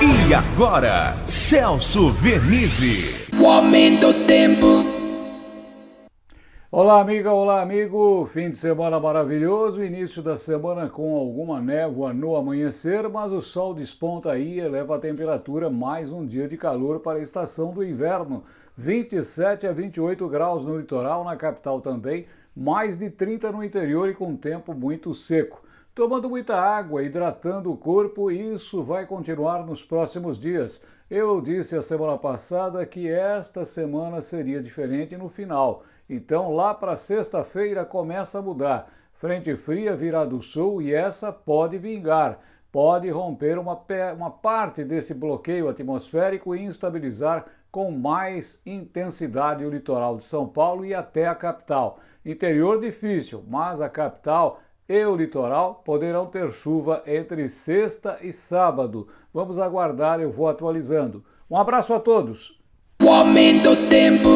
E agora, Celso Vernizzi. O aumento do tempo. Olá, amiga, olá, amigo. Fim de semana maravilhoso, início da semana com alguma névoa no amanhecer, mas o sol desponta aí e eleva a temperatura. Mais um dia de calor para a estação do inverno. 27 a 28 graus no litoral, na capital também, mais de 30 no interior e com tempo muito seco. Tomando muita água, hidratando o corpo, isso vai continuar nos próximos dias. Eu disse a semana passada que esta semana seria diferente no final. Então, lá para sexta-feira começa a mudar. Frente fria virá do sul e essa pode vingar. Pode romper uma, uma parte desse bloqueio atmosférico e instabilizar com mais intensidade o litoral de São Paulo e até a capital. Interior difícil, mas a capital e o litoral poderão ter chuva entre sexta e sábado. Vamos aguardar, eu vou atualizando. Um abraço a todos. O aumento tempo.